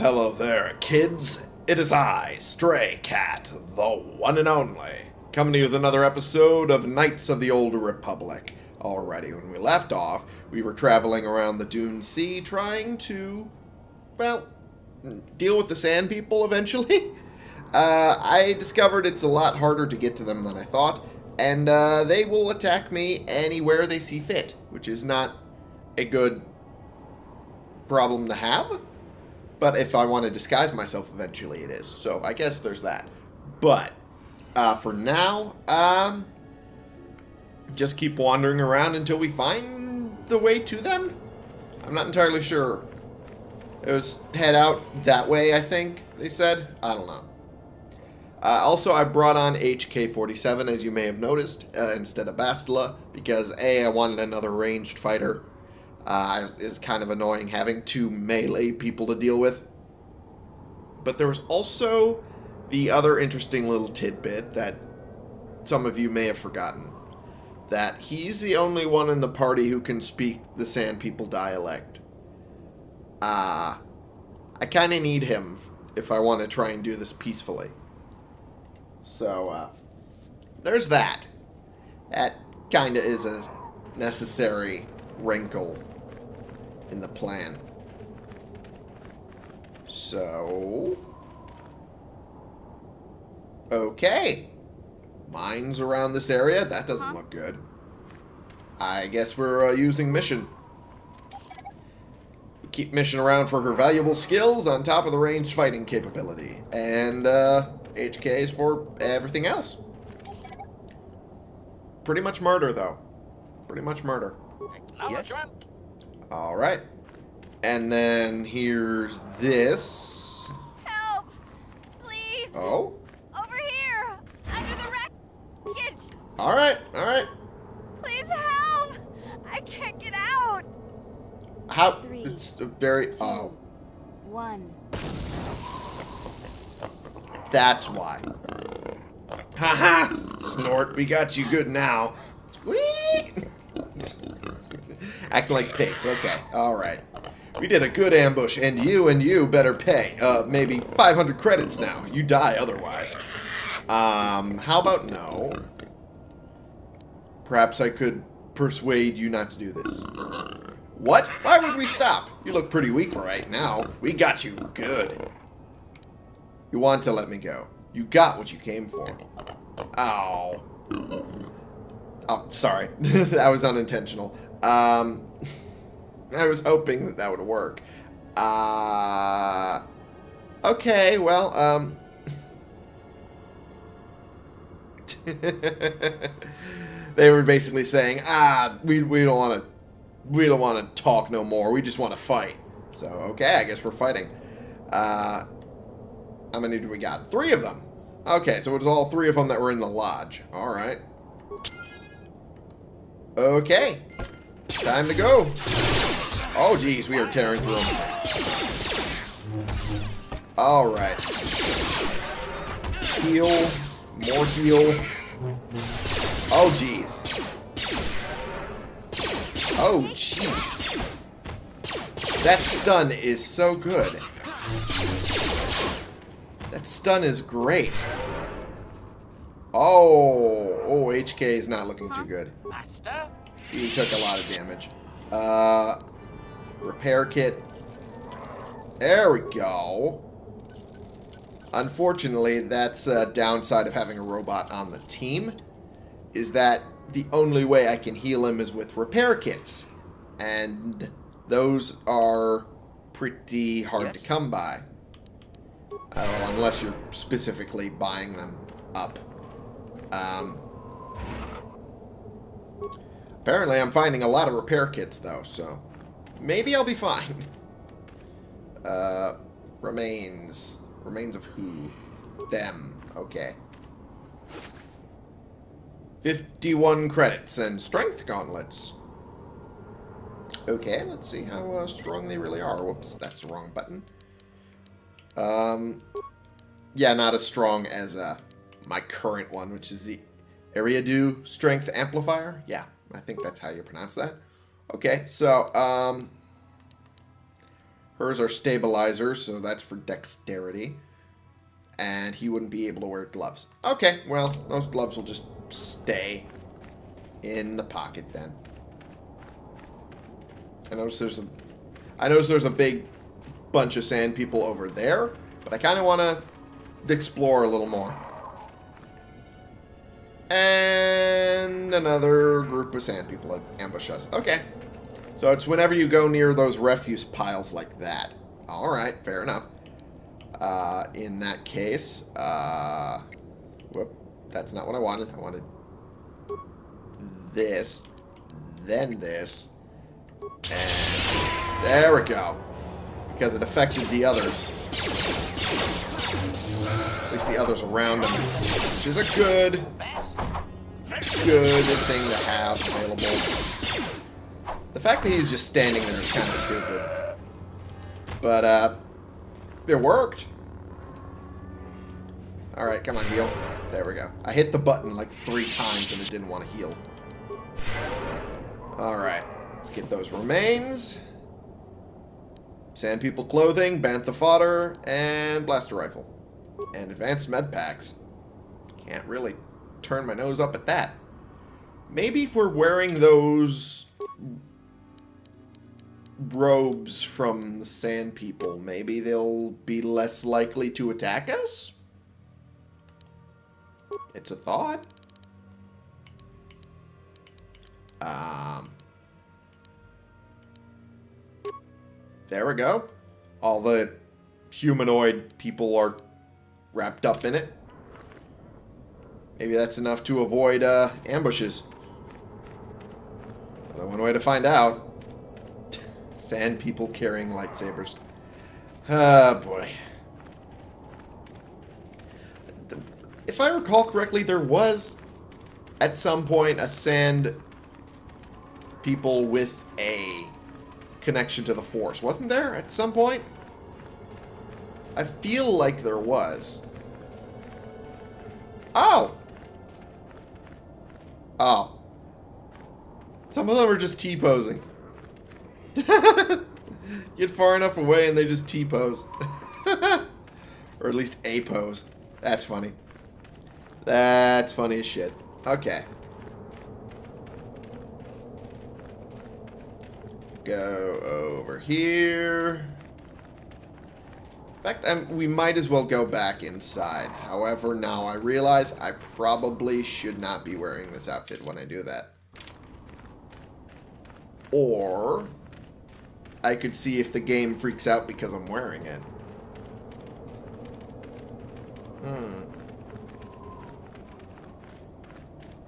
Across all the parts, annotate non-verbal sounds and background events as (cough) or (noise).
Hello there, kids. It is I, Stray Cat, the one and only, coming to you with another episode of Knights of the Old Republic. Alrighty, when we left off, we were traveling around the Dune Sea trying to, well, deal with the Sand People eventually. (laughs) Uh, I discovered it's a lot harder to get to them than I thought, and uh, they will attack me anywhere they see fit, which is not a good problem to have. But if I want to disguise myself eventually, it is. So I guess there's that. But uh, for now, um, just keep wandering around until we find the way to them. I'm not entirely sure. It was head out that way, I think they said. I don't know. Uh, also, I brought on HK-47, as you may have noticed, uh, instead of Bastila, because A, I wanted another ranged fighter. Uh, is kind of annoying having two melee people to deal with. But there was also the other interesting little tidbit that some of you may have forgotten. That he's the only one in the party who can speak the Sand People dialect. Ah, I kind of need him if I want to try and do this peacefully. So, uh, there's that. That kind of is a necessary wrinkle in the plan. So... Okay. Mines around this area? That doesn't huh? look good. I guess we're uh, using Mission. Keep Mission around for her valuable skills on top of the ranged fighting capability. And, uh, HKs for everything else. Pretty much murder, though. Pretty much murder. Yes. Alright. And then here's this. Help! Please! Oh? Over here! Under the wreckage! Alright, alright. Please help! I can't get out! How? Three, it's very. two, oh. One. That's why. Haha! Snort, we got you good now. Sweet! Acting like pigs. Okay, alright. We did a good ambush, and you and you better pay. Uh, maybe 500 credits now. You die otherwise. Um, how about no? Perhaps I could persuade you not to do this. What? Why would we stop? You look pretty weak right now. We got you good. You want to let me go. You got what you came for. Ow. Oh, sorry. (laughs) that was unintentional. Um, (laughs) I was hoping that that would work. Uh, okay, well, um... (laughs) they were basically saying, ah, we, we don't want to we don't want to talk no more. We just want to fight. So, okay, I guess we're fighting. Uh, how many do we got? Three of them. Okay, so it was all three of them that were in the lodge. All right. Okay. Time to go. Oh, geez, we are tearing through them. All right. Heal. More heal. Oh, geez. Oh, jeez. That stun is so good. That stun is great. Oh, oh, HK is not looking too good. He took a lot of damage. Uh, repair kit. There we go. Unfortunately, that's a downside of having a robot on the team, is that the only way I can heal him is with repair kits. And those are pretty hard yes. to come by. Uh, unless you're specifically buying them up. Um, apparently I'm finding a lot of repair kits, though, so maybe I'll be fine. (laughs) Uh, remains. Remains of who? Them. Okay. 51 credits and strength gauntlets. Okay, let's see how uh, strong they really are. Whoops, that's the wrong button. Um, yeah, not as strong as uh, my current one, which is the Eriadu Strength Amplifier. Yeah, I think that's how you pronounce that. Okay, so, um, Hers are stabilizers, so that's for dexterity. And he wouldn't be able to wear gloves. Okay, well, those gloves will just stay in the pocket then. I notice there's a I notice there's a big bunch of sand people over there, but I kind of want to explore a little more. And another group of sand people ambush us. Okay. So it's whenever you go near those refuse piles like that. Alright, fair enough. Uh, in that case, uh, whoop, that's not what I wanted. I wanted this, then this, and there we go. Because it affected the others. At least the others around him. Which is a good, good thing to have available. The fact that he's just standing there is kind of stupid. But, uh, it worked. Alright, come on, heal. There we go. I hit the button like three times and it didn't want to heal. Alright. Let's get those remains. Sand People clothing, Bantha fodder, and blaster rifle. And advanced med packs. Can't really turn my nose up at that. Maybe if we're wearing those robes from the Sand People, maybe they'll be less likely to attack us? It's a thought. Um, there we go. All the humanoid people are wrapped up in it. Maybe that's enough to avoid uh, ambushes. Only one way to find out. (laughs) Sand people carrying lightsabers. Oh, boy. If I recall correctly, there was, at some point, a sand people with a connection to the Force. Wasn't there at some point? I feel like there was. Oh! Oh. Some of them are just T-posing. (laughs) Get far enough away and they just T-pose. (laughs) or at least A-pose. That's funny. That's funny as shit. Okay. Go over here. In fact, I'm, we might as well go back inside. However, now I realize I probably should not be wearing this outfit when I do that. Or, I could see if the game freaks out because I'm wearing it. Hmm.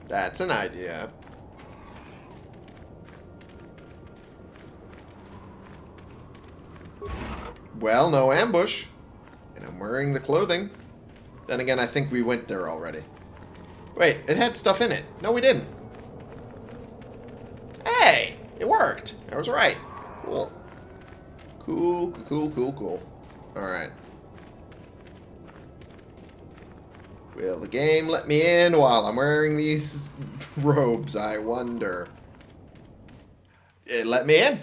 That's an idea. Well, no ambush. And I'm wearing the clothing. Then again, I think we went there already. Wait, it had stuff in it. No, we didn't. Hey! It worked. I was right. Cool. Cool, cool, cool, cool. Alright. Will the game let me in while I'm wearing these (laughs) robes, I wonder? It let me in.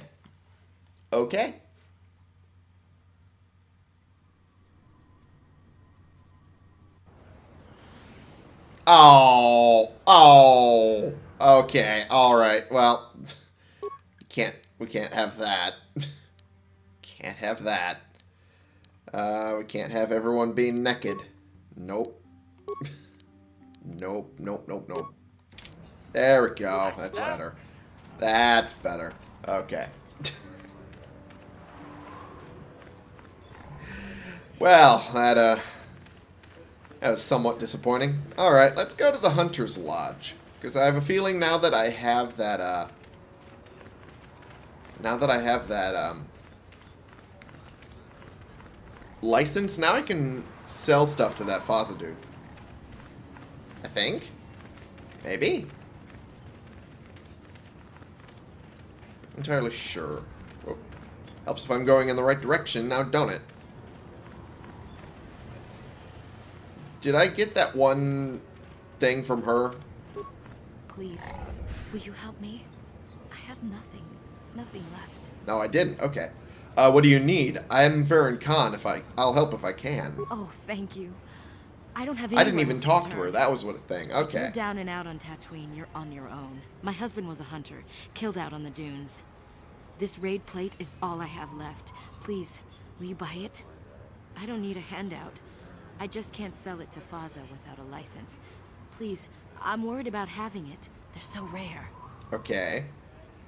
Okay. Oh, oh, okay, all right. Well, can't we can't have that. can't have that. Uh, we can't have everyone being naked. Nope. nope, nope, nope, nope. There we go. That's better. That's better. Okay. (laughs) well, that uh that was somewhat disappointing. Alright, let's go to the Hunter's Lodge. Because I have a feeling now that I have that, uh... Now that I have that, um... License, now I can sell stuff to that Fazza dude. I think. Maybe. Entirely sure. Oh. Helps if I'm going in the right direction now, don't it? Did I get that one thing from her? Please, will you help me? I have nothing. Nothing left. No, I didn't. Okay. Uh, what do you need? I'm Farron Khan. If I, I'll help if I can. Oh, thank you. I don't have I didn't even talk to turn. her. That was what a thing. Okay. you're down and out on Tatooine, you're on your own. My husband was a hunter, killed out on the dunes. This wraith plate is all I have left. Please, will you buy it? I don't need a handout. I just can't sell it to Fazza without a license. Please, I'm worried about having it. They're so rare. Okay.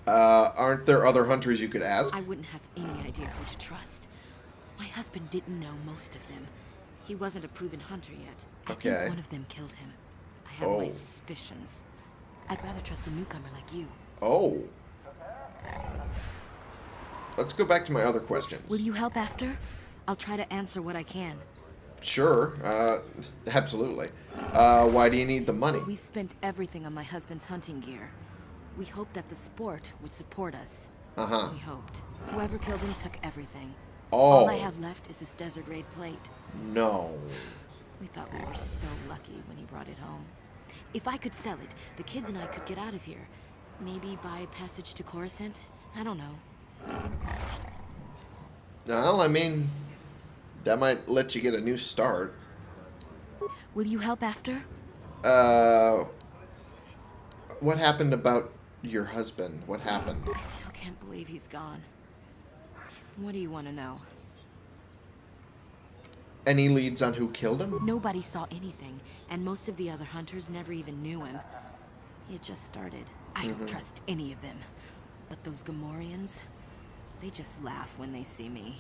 Uh, aren't there other hunters you could ask? I wouldn't have any idea who to trust. My husband didn't know most of them. He wasn't a proven hunter yet. I Okay. think one of them killed him. I have Oh. my suspicions. I'd rather trust a newcomer like you. Oh. Let's go back to my other questions. Will you help after? I'll try to answer what I can. Sure. Uh, absolutely. Uh, why do you need the money? We spent everything on my husband's hunting gear. We hoped that the sport would support us. Uh-huh. We hoped. Whoever killed him took everything. Oh. All I have left is this desert wraith plate. No. We thought we were so lucky when he brought it home. If I could sell it, the kids and I could get out of here. Maybe buy a passage to Coruscant? I don't know. Well, I mean, that might let you get a new start. Will you help after? Uh, what happened about your husband? What happened? I still can't believe he's gone. What do you want to know? Any leads on who killed him? Nobody saw anything, and most of the other hunters never even knew him. He had just started. I don't trust any of them. But those Gamorreans, they just laugh when they see me.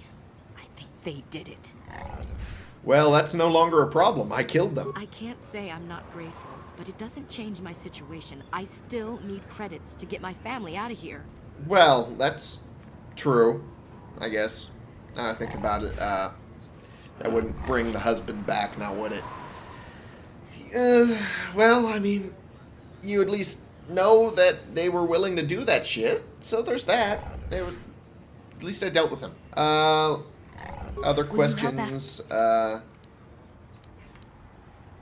I think they did it. Well, that's no longer a problem. I killed them. I can't say I'm not grateful, but it doesn't change my situation. I still need credits to get my family out of here. Well, that's true, I guess. Now I think about it, uh, that wouldn't bring the husband back, now would it? Uh, well, I mean, you at least know that they were willing to do that shit, so there's that. They were, at least I dealt with them. Uh, other Will you help questions? Uh,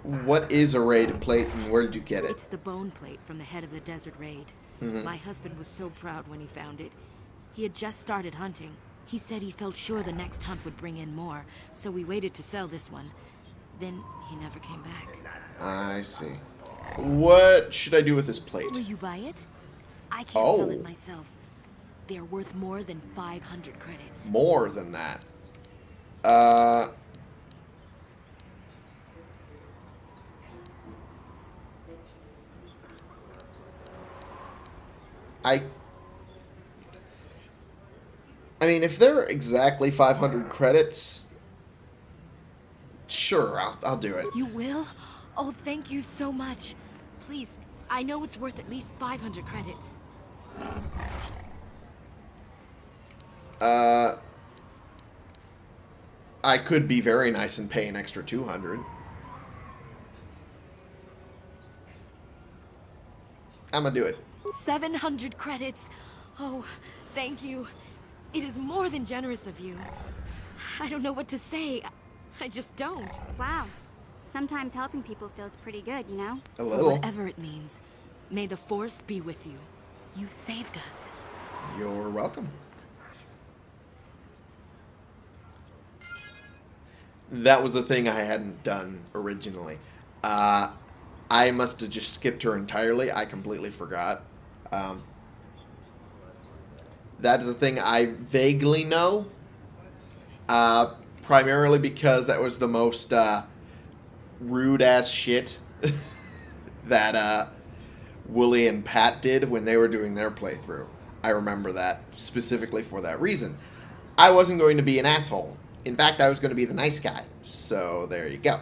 what is a wraith plate and where did you get it? It's the bone plate from the head of the desert wraith. My husband was so proud when he found it. He had just started hunting. He said he felt sure the next hunt would bring in more, so we waited to sell this one. Then he never came back. I see. What should I do with this plate? Will you buy it? I can't sell Oh. it myself. They are worth more than 500 credits. More than that. Uh. I. I mean, if they're exactly 500 credits, sure, I'll, I'll do it. You will? Oh, thank you so much. Please, I know it's worth at least 500 credits. Uh, I could be very nice and pay an extra 200. I'm gonna do it. 700 credits. Oh, thank you. It is more than generous of you. I don't know what to say. I just don't. Wow. Sometimes helping people feels pretty good, you know? A For little. whatever it means, may the Force be with you. You saved us. You're welcome. That was the thing I hadn't done originally. Uh, I must have just skipped her entirely. I completely forgot. Um, that is a thing I vaguely know. Uh, primarily because that was the most uh, rude ass shit (laughs) that uh, Woolie and Pat did when they were doing their playthrough. I remember that specifically for that reason. I wasn't going to be an asshole. In fact, I was going to be the nice guy. So there you go.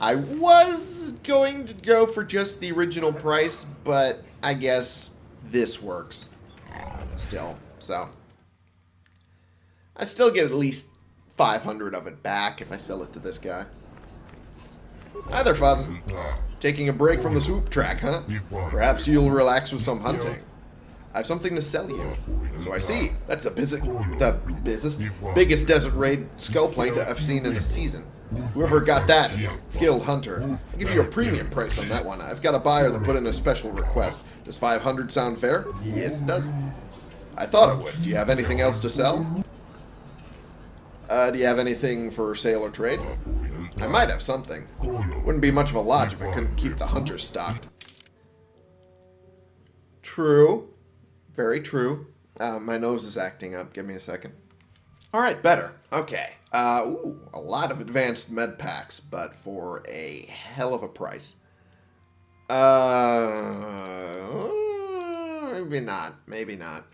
I was going to go for just the original price, but I guess this works still. So I still get at least 500 of it back if I sell it to this guy. Hi there. Taking a break from the swoop track, huh? Perhaps you'll relax with some hunting. I have something to sell you. So I see. That's the, biz- the business, biggest desert wraith skull plate I've seen in a season. Whoever got that is a skilled hunter. I'll give you a premium price on that one. I've got a buyer that put in a special request. Does 500 sound fair? Yes, it does. I thought it would. Do you have anything else to sell? Uh, do you have anything for sale or trade? I might have something. Wouldn't be much of a lodge if I couldn't keep the hunters stocked. True. Very true. Uh, my nose is acting up. Give me a second. Alright, better. Okay. Uh, ooh, a lot of advanced med packs, but for a hell of a price. Uh, maybe not. Maybe not.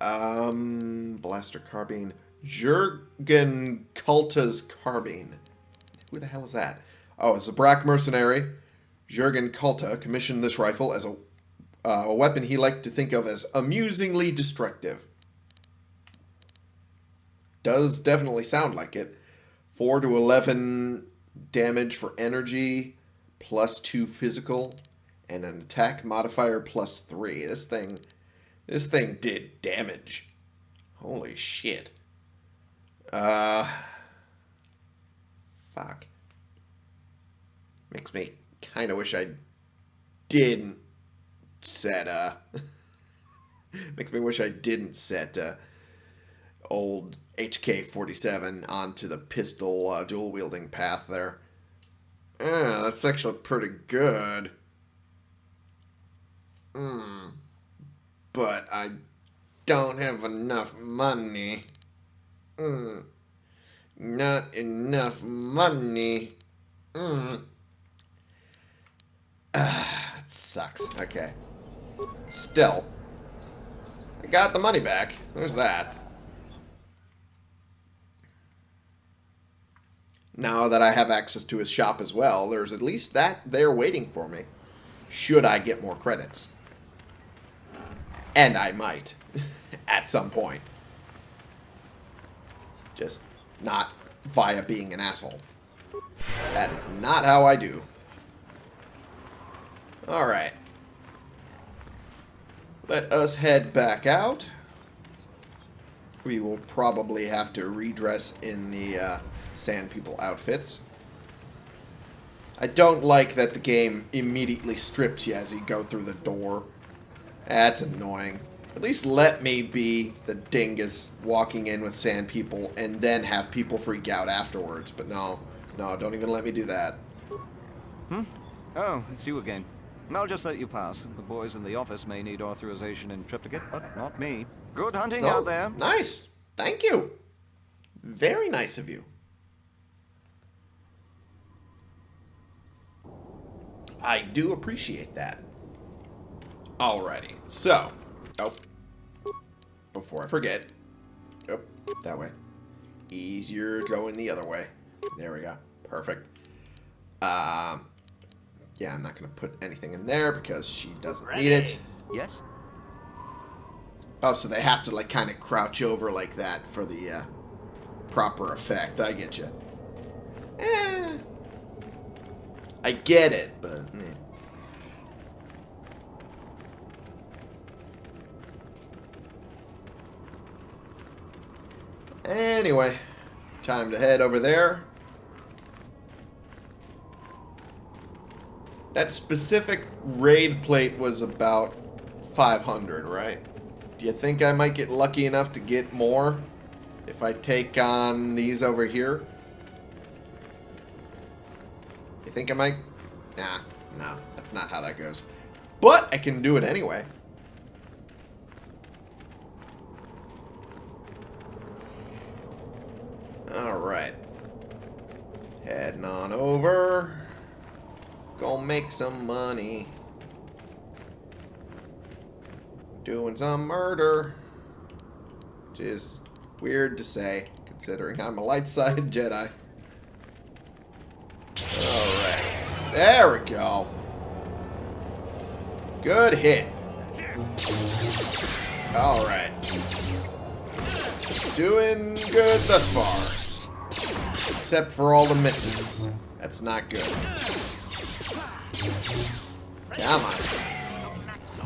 Um, blaster carbine. Jurgen Kulta's carbine. Who the hell is that? Oh, it's a Brack mercenary. Jurgen Kulta commissioned this rifle as a, uh, a weapon he liked to think of as amusingly destructive. Does definitely sound like it. 4 to 11 damage for energy, plus 2 physical, and an attack modifier plus 3. This thing, this thing did damage. Holy shit. Uh, fuck. Makes me kind of wish I didn't set, uh, (laughs) makes me wish I didn't set, uh, old HK-47 onto the pistol uh, dual-wielding path there. Yeah, that's actually pretty good. Hmm. But I don't have enough money. Hmm. Not enough money. Hmm. (sighs) Ah, it sucks. Okay. Still. I got the money back. There's that. Now that I have access to his shop as well, there's at least that there waiting for me. Should I get more credits. And I might. (laughs) at some point. Just not via being an asshole. That is not how I do. Alright. Let us head back out. We will probably have to redress in the uh, Sand People outfits. I don't like that the game immediately strips you as you go through the door. That's annoying. At least let me be the dingus walking in with sand people and then have people freak out afterwards. But no, no, don't even let me do that. Hmm? Oh, it's you again. I'll just let you pass. The boys in the office may need authorization in triplicate, but not me. Good hunting Oh, out there. Nice. Thank you. Very nice of you. I do appreciate that. Alrighty. So, oh, before I forget, oh, that way. Easier going the other way. There we go. Perfect. Um, yeah, I'm not going to put anything in there because she doesn't need it. Yes? Oh, so they have to like kind of crouch over like that for the uh, proper effect. I get you. Eh, I get it, but eh. anyway, time to head over there. That specific wraith plate was about 500, right? Do you think I might get lucky enough to get more if I take on these over here? You think I might? Nah, no, that's not how that goes. But I can do it anyway. Alright. Heading on over. Make some money. Doing some murder. Which is weird to say, considering I'm a light side Jedi. Alright. There we go. Good hit. Alright. Doing good thus far. Except for all the misses. That's not good. Come on.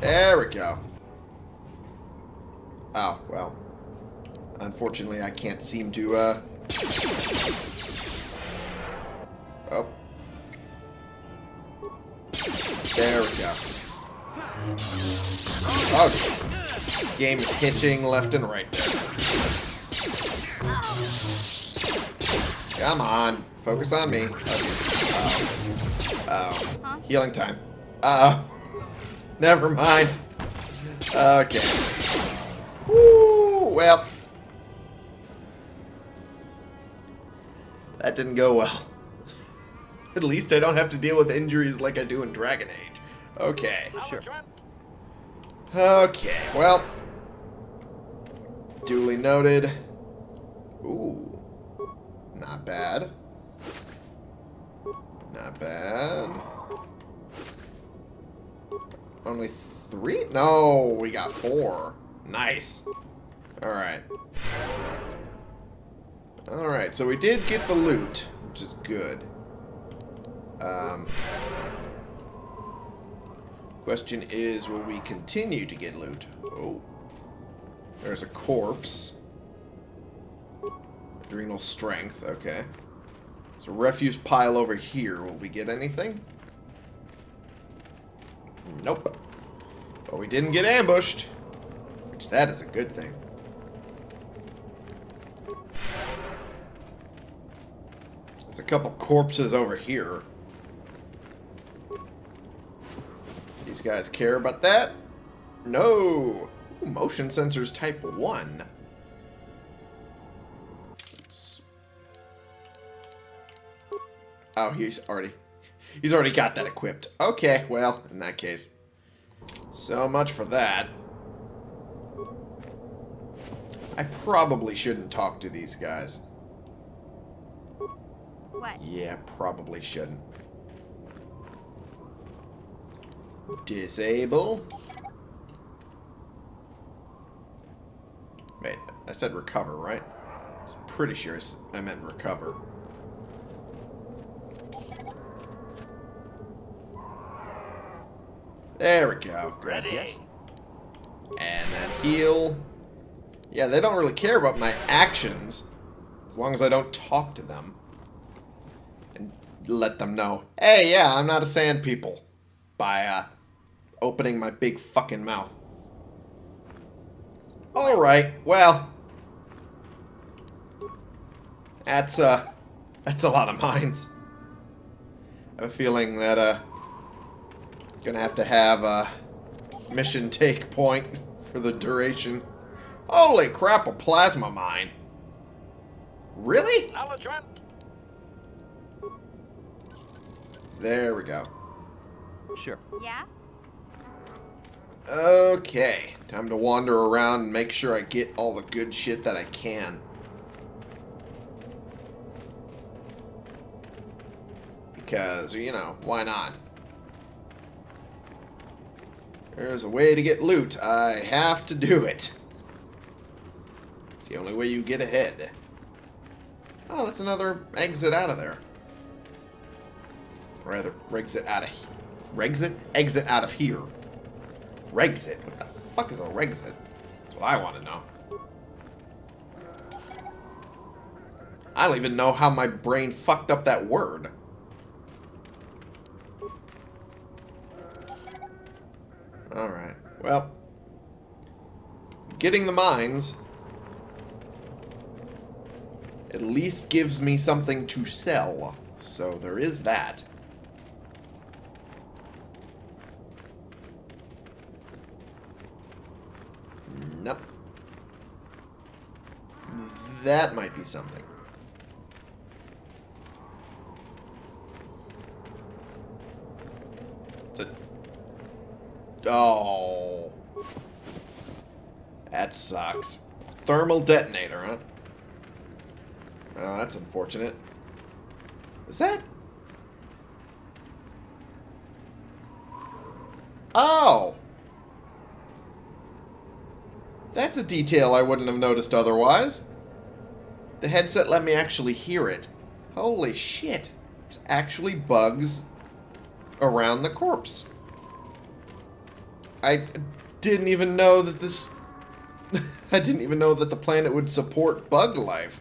There we go. Oh, well. Unfortunately, I can't seem to, uh... Oh. There we go. Oh, jeez. Game is hitching left and right there. Come on. Focus on me. Oh, oh. oh. Healing time. Uh oh. Never mind. Okay. Woo, well. That didn't go well. At least I don't have to deal with injuries like I do in Dragon Age. Okay. Sure. Okay, well. Duly noted. Ooh. Not bad. Not bad. Only three? No, we got four. Nice. Alright. Alright, so we did get the loot, which is good. Um, question is, will we continue to get loot? Oh. There's a corpse. Adrenal strength, okay. So refuse pile over here. Will we get anything? Nope. But we didn't get ambushed. Which that is a good thing. There's a couple corpses over here. These guys care about that? No. Ooh, motion sensors type 1. Oh, he's already... He's already got that equipped. Okay, well, in that case. So much for that. I probably shouldn't talk to these guys. What? Yeah, probably shouldn't. Disable. Wait, I said recover, right? I was pretty sure I meant recover. There we go. Good. Yes. And then heal. Yeah, they don't really care about my actions. As long as I don't talk to them. And let them know, hey, yeah, I'm not a sand people. By, uh, opening my big fucking mouth. Alright, well. That's, uh, that's a lot of mines. I have a feeling that, uh, gonna have to have a mission take point for the duration. Holy crap, a plasma mine. Really? There we go. Sure. Yeah? Okay, time to wander around and make sure I get all the good shit that I can. Because, you know, why not? There's a way to get loot. I have to do it. It's the only way you get ahead. Oh, that's another exit out of there. Rather, exit out of... Exit? Exit out of here. Rexit? What the fuck is a Rexit? That's what I want to know. I don't even know how my brain fucked up that word. Alright. Well. Getting the mines at least gives me something to sell. So there is that. Nope. That might be something. It's a... Oh. That sucks. Thermal detonator, huh? Oh, that's unfortunate. Is that... Oh! That's a detail I wouldn't have noticed otherwise. The headset let me actually hear it. Holy shit. There's actually bugs around the corpse. I didn't even know that this... (laughs) I didn't even know that the planet would support bug life.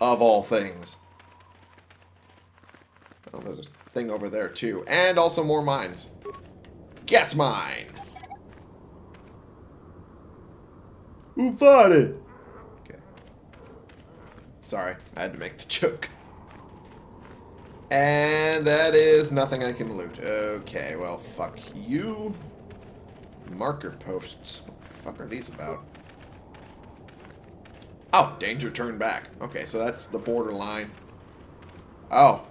Of all things. Oh, there's a thing over there too. And also more mines. Guess mine. Who bought it? Okay. Sorry, I had to make the (laughs) joke. And that is nothing I can loot. Okay, well, fuck you. Marker posts. What the fuck are these about? Oh, danger turn back. Okay, so that's the borderline. Oh.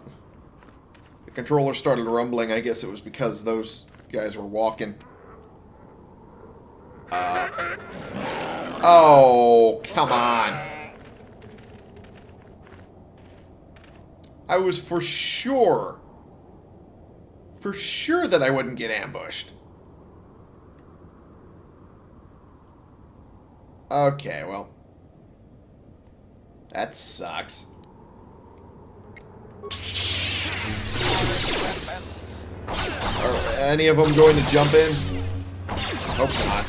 The controller started rumbling. I guess it was because those guys were walking. Uh. Oh, come on. I was for sure, for sure that I wouldn't get ambushed. Okay, well. That sucks. Are any of them going to jump in? Hope not.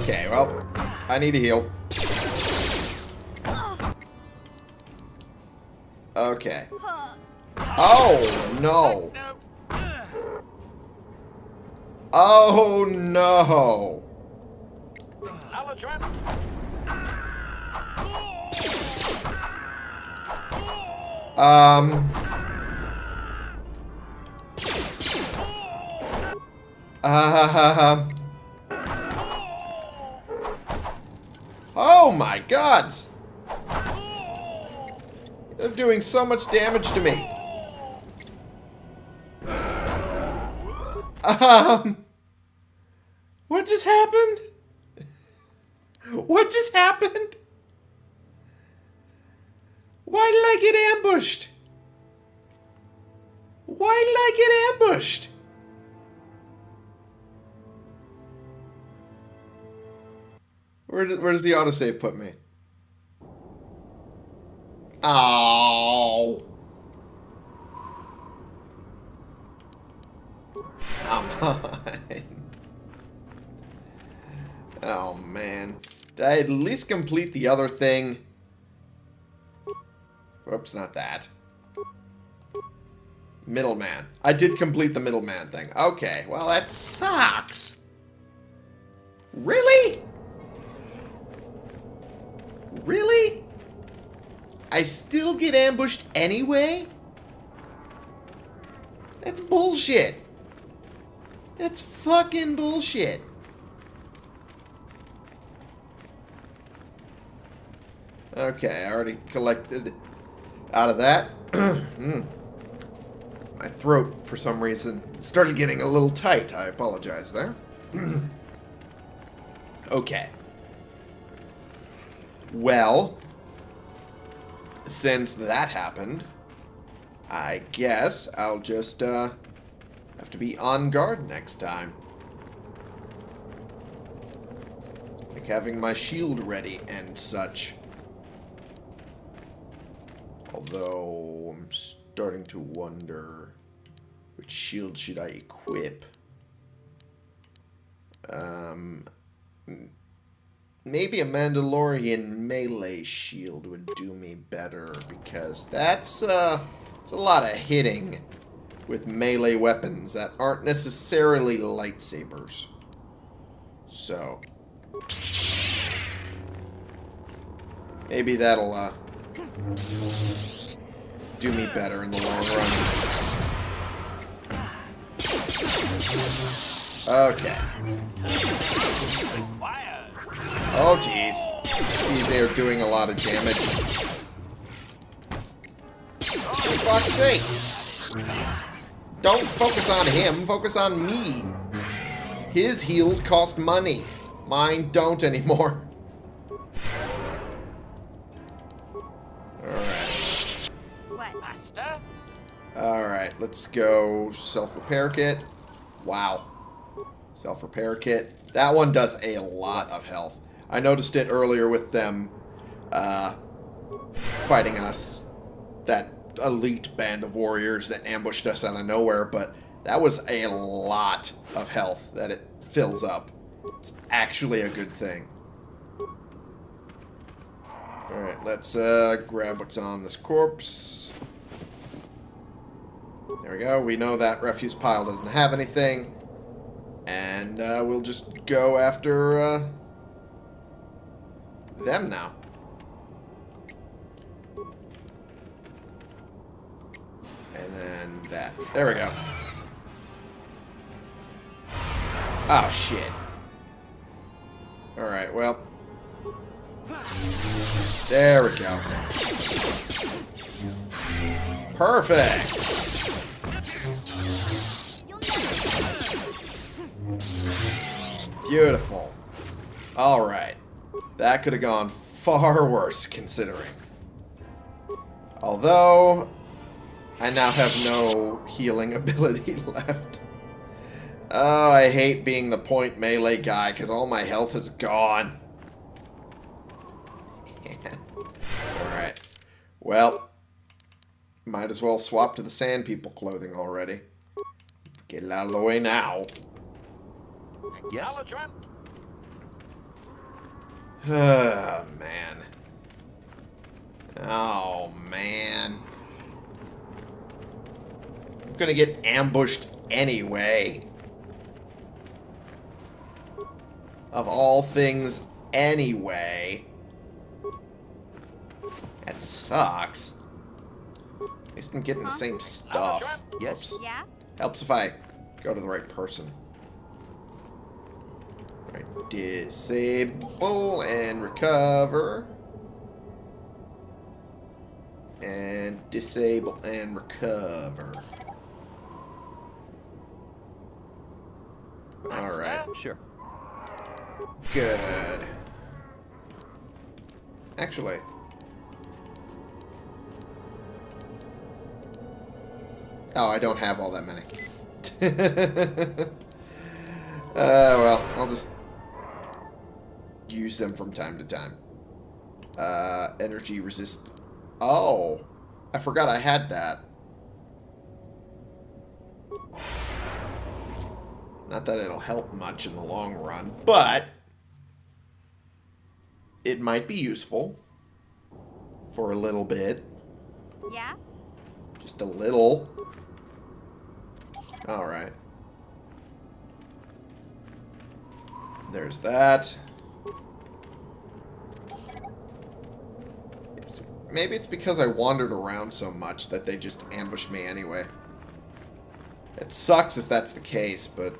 Okay, well, I need a heal. Okay. Oh, no. Oh, no. Um... Uh, oh my god! They're doing so much damage to me. Um... What just happened? What just happened? Why did I get ambushed? Why did I get ambushed? Where, where does the autosave put me? Oh. Oh, Come on. (laughs) Oh, man. Did I at least complete the other thing? Whoops, not that. Middleman. I did complete the middleman thing. Okay, well, that sucks. Really? Really? I still get ambushed anyway? That's bullshit. That's fucking bullshit. Okay, I already collected out of that. (clears throat) mm. My throat, for some reason, started getting a little tight. I apologize there. (clears throat) okay. Well, since that happened, I guess I'll just uh, have to be on guard next time. Like having my shield ready and such. Although, I'm starting to wonder which shield should I equip. Um, maybe a Mandalorian melee shield would do me better because that's uh, it's a lot of hitting with melee weapons that aren't necessarily lightsabers. So, maybe that'll uh, do me better in the long run. Okay. Oh, jeez. Jeez, they are doing a lot of damage. For fuck's sake. Don't focus on him, focus on me. His heals cost money. Mine don't anymore. Alright, let's go self-repair kit. Wow. Self-repair kit. That one does a lot of health. I noticed it earlier with them uh, fighting us. That elite band of warriors that ambushed us out of nowhere, but that was a lot of health that it fills up. It's actually a good thing. Alright, let's uh, grab what's on this corpse. There we go. We know that refuse pile doesn't have anything. And uh, we'll just go after uh, them now. And then that. There we go. Oh, shit. Alright, well. There we go. Perfect. Beautiful. Alright. That could have gone far (laughs) worse, considering. Although, I now have no healing (laughs) ability left. Oh, I hate being the point melee guy, because all my health is gone. (laughs) Alright. Well, might as well swap to the Sand People clothing already. Get it out of the way now. Yes? (sighs) Oh, man. Oh, man. I'm gonna get ambushed anyway. Of all things, anyway. That sucks. At least I'm getting the same stuff. Yes. Oops. Yeah? Helps if I go to the right person. Right, disable and recover. And disable and recover. Alright, Sure. good. Actually. Oh, I don't have all that many. (laughs) uh, well, I'll just use them from time to time. Uh, energy resist. Oh, I forgot I had that. Not that it'll help much in the long run, but it might be useful for a little bit. Yeah? Just a little. Alright. There's that. Maybe it's because I wandered around so much that they just ambushed me anyway. It sucks if that's the case, but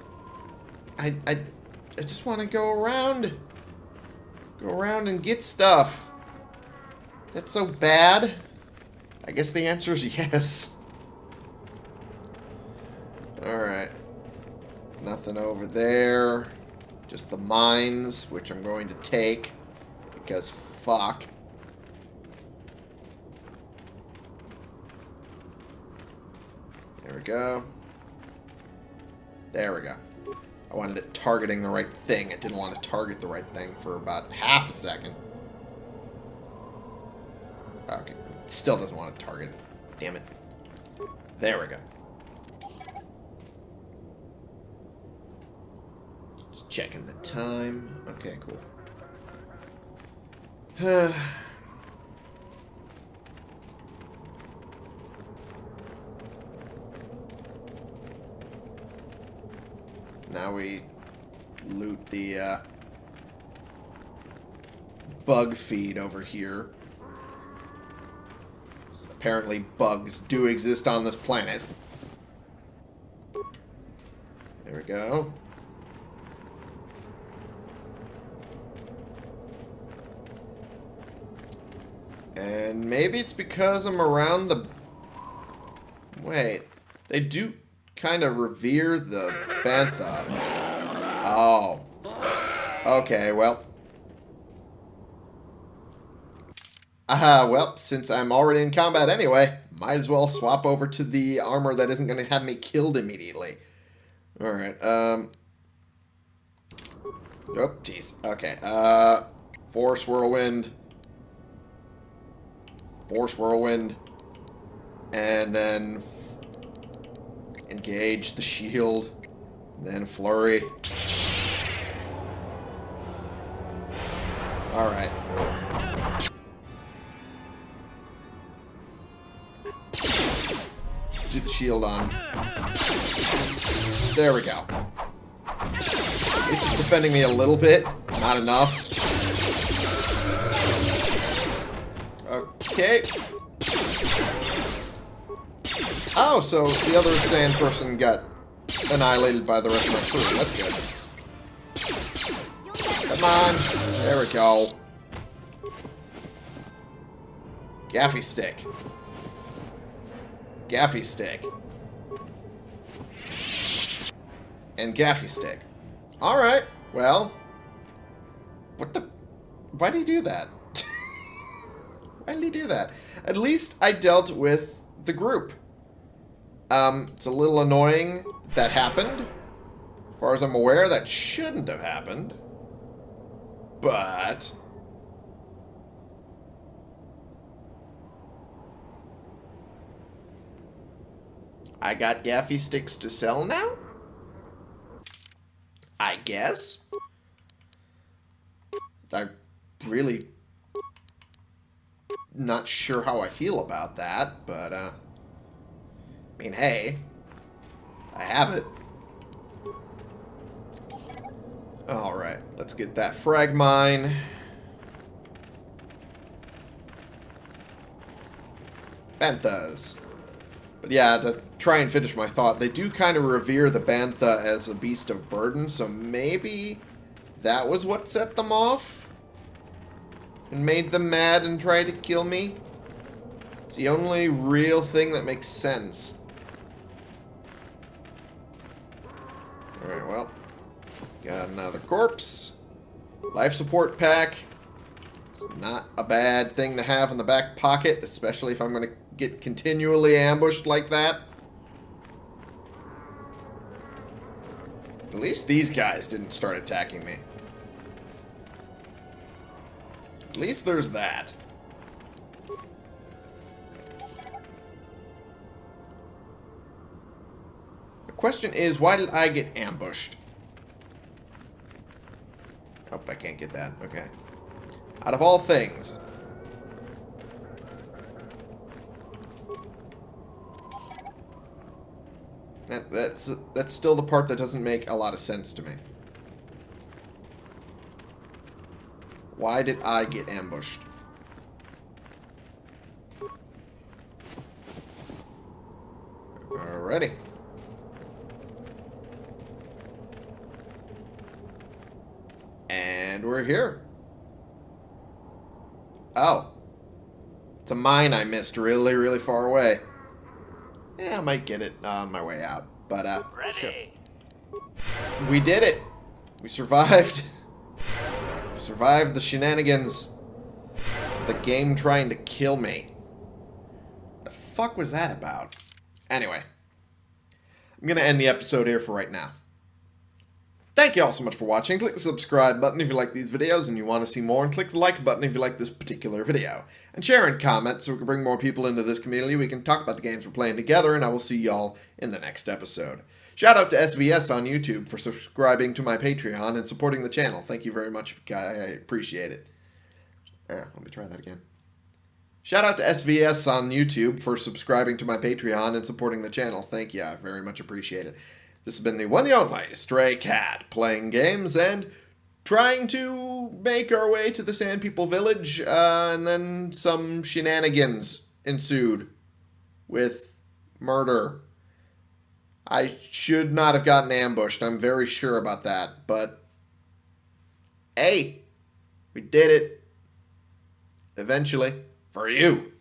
I I, I just want to go around. Go around and get stuff. Is that so bad? I guess the answer is (laughs) yes. Alright. Nothing over there. Just the mines, which I'm going to take. Because fuck. There we go. There we go. I wanted it targeting the right thing. It didn't want to target the right thing for about half a second. Okay. Still doesn't want to target. Damn it. There we go. Just checking the time. Okay, cool. (sighs) now we loot the uh, bug feed over here. So apparently bugs do exist on this planet. There we go. And maybe it's because I'm around the... Wait. They do kind of revere the Bantha. Oh. Okay, well. Ah, well, since I'm already in combat anyway, might as well swap over to the armor that isn't going to have me killed immediately. Alright, um... Oh, jeez. Okay, uh... Force Whirlwind. Force Whirlwind. And then... Engage the shield. Then Flurry. Alright. do the shield on. There we go. This is defending me a little bit. Not enough. Okay. Oh, so the other sand person got annihilated by the rest of my crew. That's good. Come on. There we go. Gaffi stick. Gaffi stick. And gaffi stick. Alright, well. What the... Why did he do that? (laughs) Why did he do that? At least I dealt with the group. Um, it's a little annoying that happened. As far as I'm aware, that shouldn't have happened. But... I got gaffi sticks to sell now? I guess? I'm really not sure how I feel about that, but, uh... I mean, hey. I have it. Alright, let's get that frag mine. Banthas. But yeah, to try and finish my thought, they do kind of revere the Bantha as a beast of burden, so maybe that was what set them off? And made them mad and tried to kill me? It's the only real thing that makes sense. Alright, well. Got another corpse. Life support pack. It's not a bad thing to have in the back pocket, especially if I'm going to get continually ambushed like that. At least these guys didn't start attacking me. At least there's that. Question is, why did I get ambushed? Oh, I can't get that. Okay. Out of all things, That, that's that's still the part that doesn't make a lot of sense to me. Why did I get ambushed? Alrighty. And we're here. Oh. It's a mine I missed really, really far away. Yeah, I might get it on my way out. But, uh... Ready. We did it! We survived. (laughs) survived the shenanigans. The game trying to kill me. The fuck was that about? Anyway. I'm gonna end the episode here for right now. Thank you all so much for watching. Click the subscribe button if you like these videos and you want to see more, and click the like button if you like this particular video. And share and comment so we can bring more people into this community. We can talk about the games we're playing together, and I will see y'all in the next episode. Shout out to SVS on YouTube for subscribing to my Patreon and supporting the channel. Thank you very much, guy. I appreciate it. Yeah, let me try that again. Shout out to SVS on YouTube for subscribing to my Patreon and supporting the channel. Thank you. I very much appreciate it. This has been the one the only Stray Cat playing games and trying to make our way to the Sand People village, uh, and then some shenanigans ensued with murder. I should not have gotten ambushed. I'm very sure about that. But, hey, we did it. Eventually. For you.